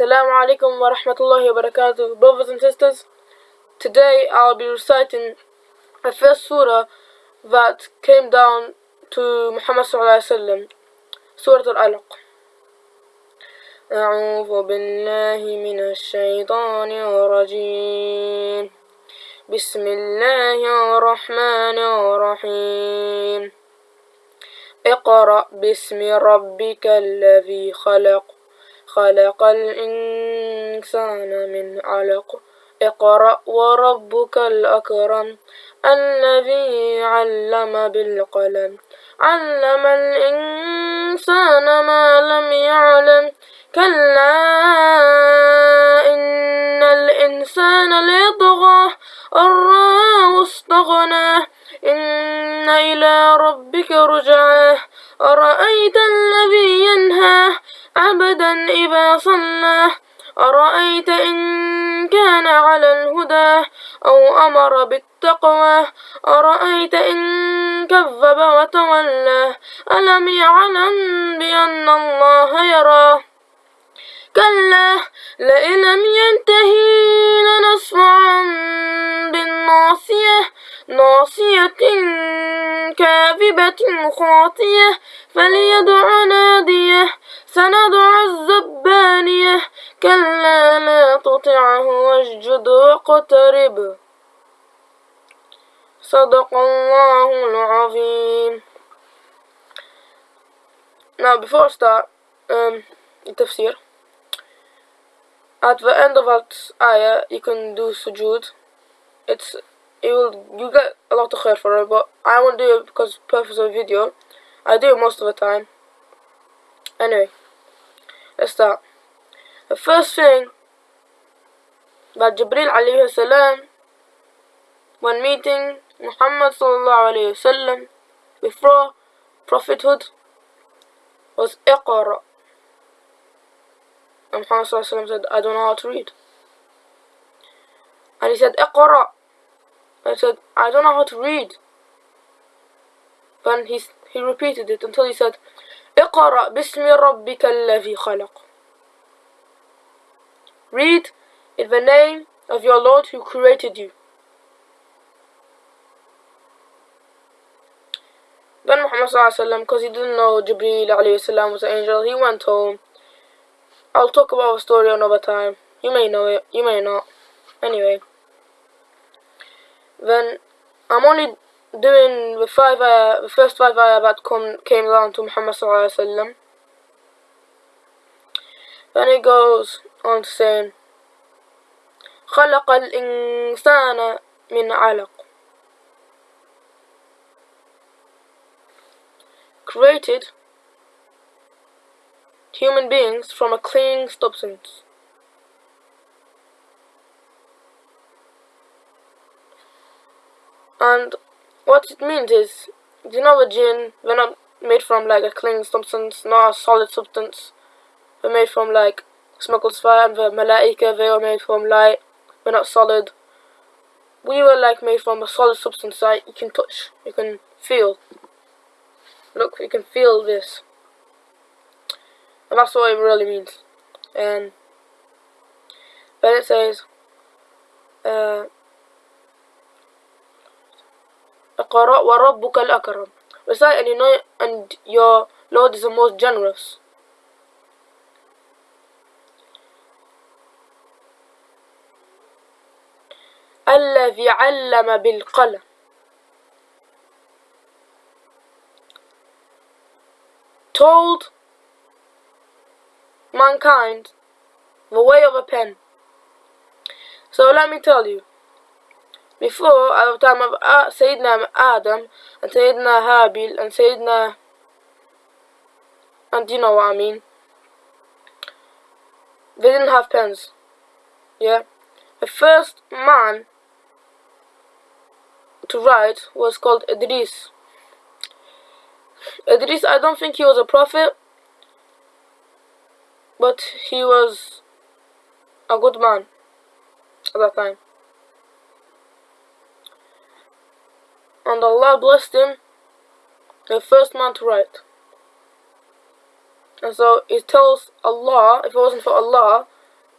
Assalamu alaikum wa rahmatullahi wa barakatuh. Brothers and sisters, today I'll be reciting the first surah that came down to Muhammad sallallahu alaihi wasallam, Surah Al-Alaq. أعوذ بالله من الشيطان الرجيم بسم الله الرحمن الرحيم اقرأ باسم ربك الذي خلق خلق الإنسان من علق. اقرأ وربك الأكرم الذي علم بالقلم. علم الإنسان ما لم يعلم. كلا إن الإنسان ليطغى. أن رآه إن إلى ربك رجعاه. أرأيت الذي ينهى عبدا إذا صلى. أرأيت إن كان على الهدى أو أمر بالتقوى. أرأيت إن كذب وتولى. ألم يعلم بأن الله يراه كلا لئن لم ينتهي لنصفعا بالناصية. ناصية كاذبة خاطية. فليدع نادية. سندع الزبانية كلا لا تطعه واسجد واقترب صدق الله العظيم Now before I start um, the tafsir at the end of that ayah you can do sujood it's it will you get a lot of khair for it but I won't do it because purpose of video I do it most of the time anyway start. The first thing that Jibril alayhi salam when meeting Muhammad sallallahu alayhi wasallam before prophethood was Iqra. And Muhammad sallallahu said I don't know how to read. And he said Iqra. I said I don't know how to read. Then he, he repeated it until he said اقرأ باسم ربك الذي خلق Read in the name of your Lord who created you. Then Muhammad because he didn't know Jibreel was an angel, he went home. I'll talk about the story another time. You may know it, you may not. Anyway. Then I'm only doing the five ayah, the first five ayah that come, came down to Muhammad sallallahu alaihi wasallam. Then it goes on to saying, خلق الإنسان من علق created human beings from a clinging substance. And what it means is, you know the jinn, they're not made from like a clinging substance, not a solid substance. They're made from like smuggled fire, and the malaika, they were made from light. We're not solid. We were like made from a solid substance that you can touch, you can feel. Look, you can feel this. And that's what it really means. And then it says, uh, اقرأ وربك الأكرم recite and you know and your Lord is the most generous الذي علم بالقلم told mankind the way of a pen so let me tell you before at the time of uh, Sayyidina Adam and Sayyidina Habil and Sayyidina and you know what I mean. They didn't have pens. Yeah. The first man to write was called Idris. Idris I don't think he was a prophet but he was a good man at that time and Allah blessed him, the first man to write. And so it tells Allah, if it wasn't for Allah,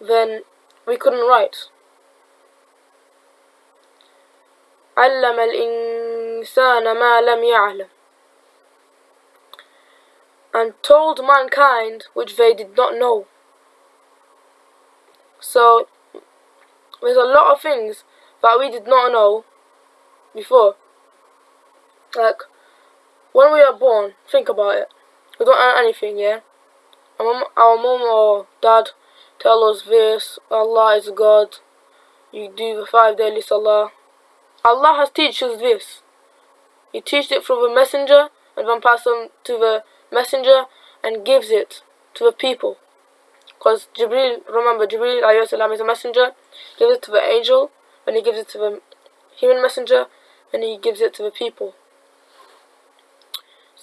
then we couldn't write. علم الإنسان ما لم يعلم and told mankind which they did not know. So there's a lot of things that we did not know before. Like when we are born, think about it. We don't know anything, yeah? Our mom, our or dad tell us this, Allah is God, you do the five daily salah. Allah has taught us this. He teaches it through the messenger and then passes on to the messenger and gives it to the people. Because Jibril, remember, Jibril is a messenger, gives it to the angel, and he gives it to the human messenger, and he gives it to the people.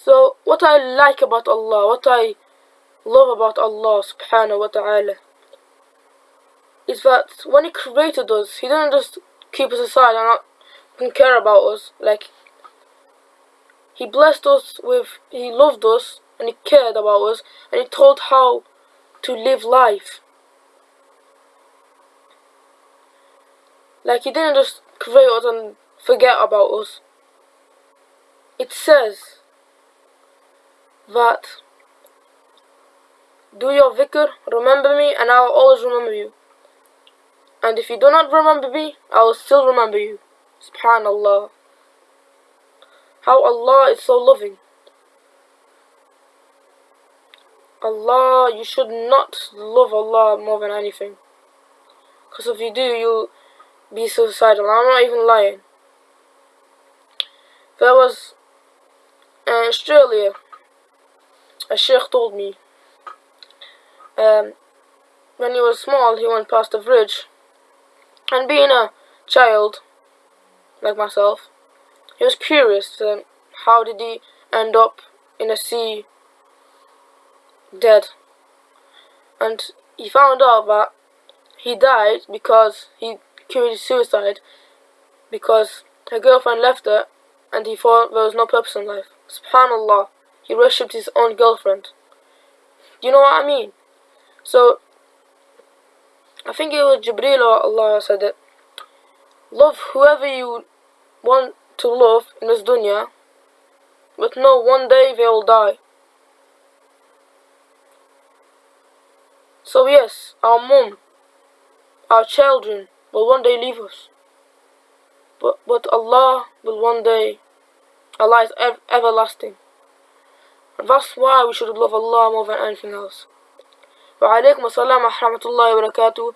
So, what I like about Allah, what I love about Allah subhanahu wa ta'ala, is that when He created us, He didn't just keep us aside and not care about us. Like, He blessed us with, He loved us, and He cared about us, and He told how to live life. Like, He didn't just create us and forget about us. It says, that do your dhikr, remember me, and I will always remember you. And if you do not remember me, I will still remember you. Subhanallah. How Allah is so loving. Allah, you should not love Allah more than anything. Because if you do, you'll be suicidal. I'm not even lying. There was uh, in Australia a sheikh told me um, when he was small he went past a bridge and being a child like myself he was curious to how did he end up in a sea dead. And he found out that he died because he committed suicide because her girlfriend left her and he thought there was no purpose in life. Subhanallah he worshipped his own girlfriend. You know what I mean? So, I think it was Jibreel or Allah said it. Love whoever you want to love in this dunya, but know one day they will die. So yes, our mom, our children will one day leave us. But, but Allah will one day, Allah is ev everlasting. That's why we should love Allah more than anything else. Wa alaikum assalam wa rahmatullahi wa barakatuh.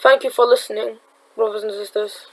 Thank you for listening, brothers and sisters.